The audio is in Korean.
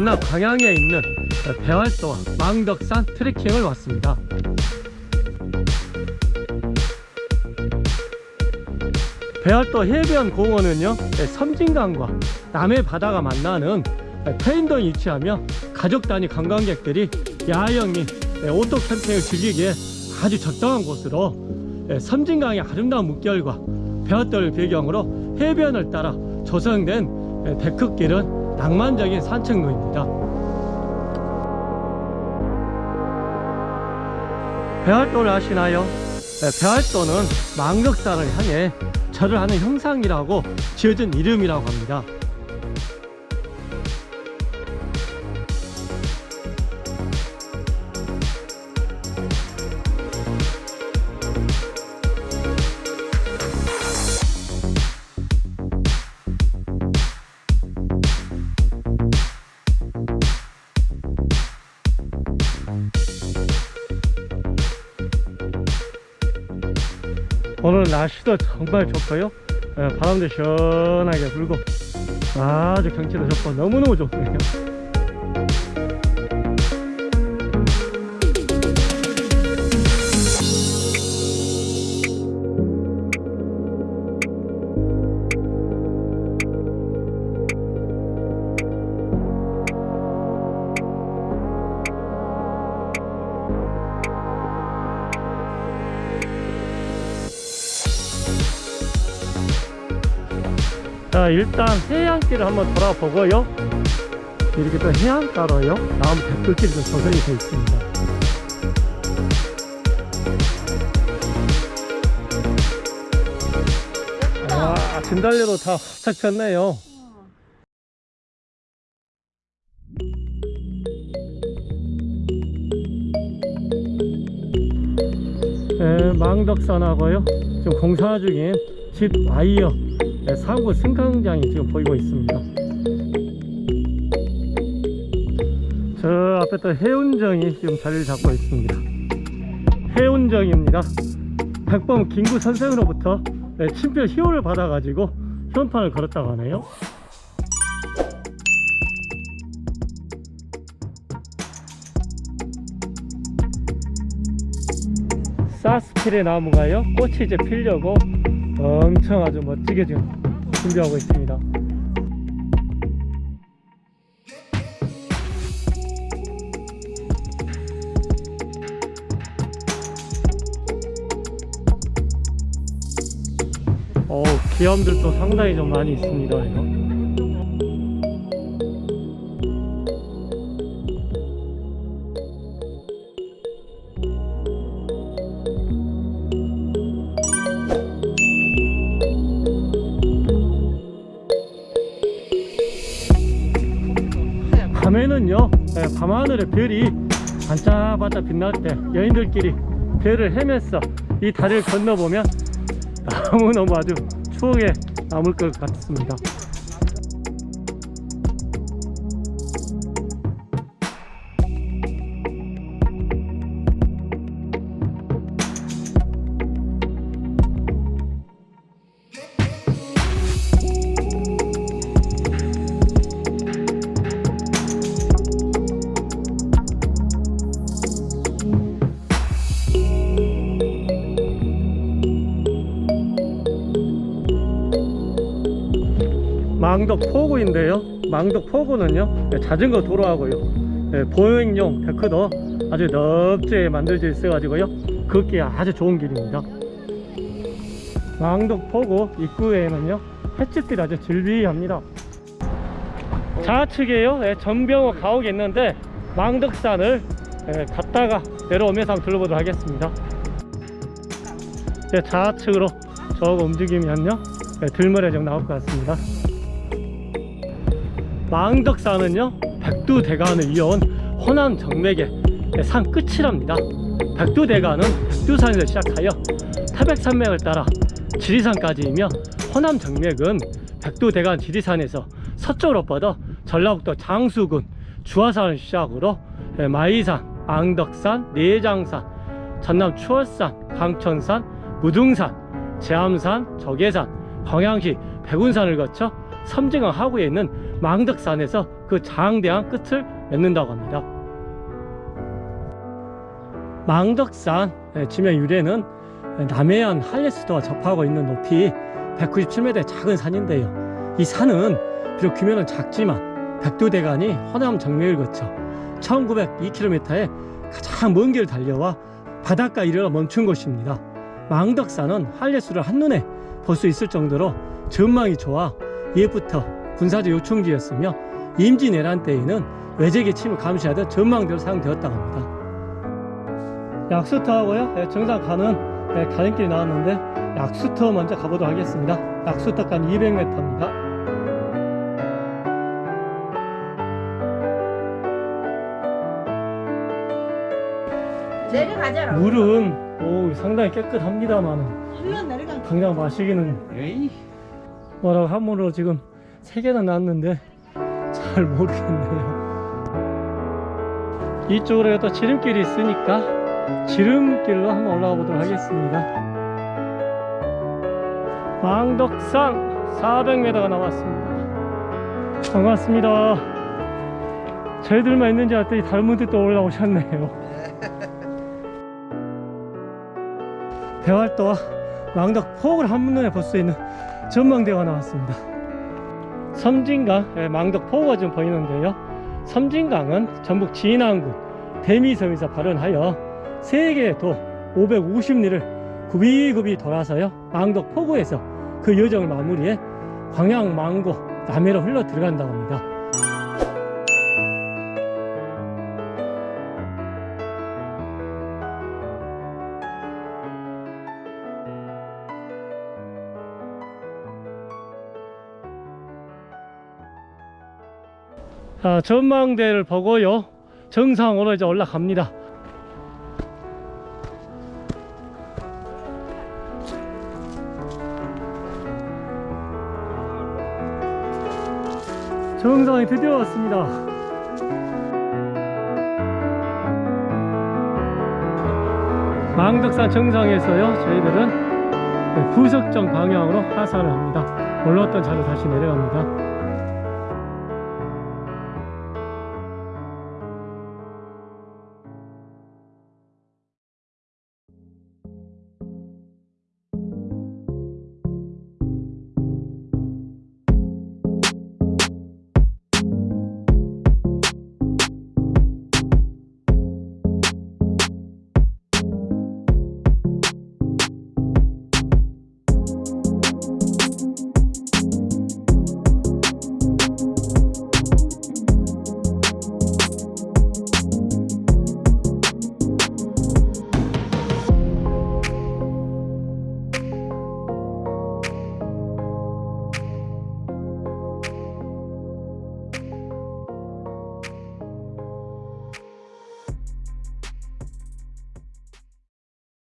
전남 광양에 있는 배알도와 망덕산 트레킹을 왔습니다. 배알도 해변 공원은요 섬진강과 남해 바다가 만나는 태인도에 위치하며 가족 단위 관광객들이 야영 및 오토 캠핑을 즐기기에 아주 적당한 곳으로 섬진강의 아름다운 물결과 배알도를 배경으로 해변을 따라 조성된 데크길은 낭만적인 산책로입니다 배활도를 아시나요? 배활도는 망덕산을 향해 절을 하는 형상이라고 지어진 이름이라고 합니다 오늘 날씨도 정말 좋고요. 예, 바람도 시원하게 불고 아주 경치도 좋고 너무너무 좋네요 자 일단 해안길을 한번 돌아보고요. 이렇게 또 해안가로요. 나무 댓글길이 좀 조성이 되어 있습니다. 아 진달래로 다 활짝 폈네요. 네, 망덕산하고요. 지금 공사 중인 집 와이어. 네, 사고 승강장이 지금 보이고 있습니다. 저 앞에 또 해운정이 지금 자리를 잡고 있습니다. 해운정입니다. 백범 김구 선생으로부터 네, 친필 희호를 받아 가지고 현판을 걸었다고 하네요. 사스필의 나무가요? 꽃이 이제 피려고 엄청 아주 멋지게 지금 준비하고 있습니다 어 기암들도 상당히 좀 많이 있습니다 이거. 밤에는요 예, 밤하늘에 별이 반짝반짝 빛날 때 여인들끼리 별을 헤맸어 이 다리를 건너보면 너무너무 아주 추억에 남을 것 같습니다 망덕 포구인데요. 망덕 포구는요 네, 자전거 도로하고요. 네, 보행용 데크도 아주 넓게 만들어져 있어 가지고요. 걷기 아주 좋은 길입니다. 망덕 포구 입구에는요 횟집들이 아주 즐비합니다. 좌측에요 네, 전병호 가옥이 있는데 망덕산을 네, 갔다가 내려오면서 한번 둘러보도록 하겠습니다. 네, 좌측으로 저거 움직이면요 네, 들머리 좀 나올 것 같습니다 망덕산은요 백두대간을 이어온 호남 정맥의 산 끝이랍니다. 백두대간은 백두산에서 시작하여 태백산맥을 따라 지리산까지이며 호남 정맥은 백두대간 지리산에서 서쪽으로 뻗어 전라북도 장수군 주화산을 시작으로 마이산, 앙덕산, 내장산, 전남 추월산, 강천산, 무등산, 제암산, 적해산, 광양시 백운산을 거쳐 섬진강 하구에 있는 망덕산에서 그 장대한 끝을 맺는다고 합니다. 망덕산 예, 지명 유래는 남해안 한레스도와 접하고 있는 높이 197m의 작은 산인데요. 이 산은 비록 규모는 작지만 백두대간이 허남 정맥을 거쳐 1902km의 가장 먼 길을 달려와 바닷가 이르러 멈춘 곳입니다. 망덕산은 한레수를 한눈에 볼 수 있을 정도로 전망이 좋아 옛부터 군사적 요충지였으며 임진왜란 때에는 외적의 침을 감시하던 전망대로 사용되었다고 합니다. 약수터하고요 예, 정상 가는 예, 가는길이 나왔는데 약수터 먼저 가보도록 하겠습니다. 약수터간 200m입니다. 내려가자라. 물은 오, 상당히 깨끗합니다만 일로 내려가. 당장 마시기는 에이 뭐라고 함으로 지금 세 개나 났는데 잘 모르겠네요. 이쪽으로 또 지름길이 있으니까 지름길로 한번 올라가 보도록 하겠습니다. 망덕산 400m가 남았습니다. 반갑습니다. 저희들만 있는지 알았더니 다른 분들도 올라오셨네요. 대활도와 망덕 폭을 한눈에 볼 수 있는 전망대가 나왔습니다. 섬진강, 예, 망덕 포구가 좀 보이는데요. 섬진강은 전북 진안군 대미섬에서 발원하여 세계의 도 550리를 굽이굽이 돌아서요. 망덕 포구에서 그 여정을 마무리해 광양, 망고, 남해로 흘러 들어간다고 합니다. 자, 전망대를 보고요. 정상으로 이제 올라갑니다. 정상에 드디어 왔습니다. 망덕산 정상에서요, 저희들은 부석정 방향으로 하산을 합니다. 올라왔던 차로 다시 내려갑니다.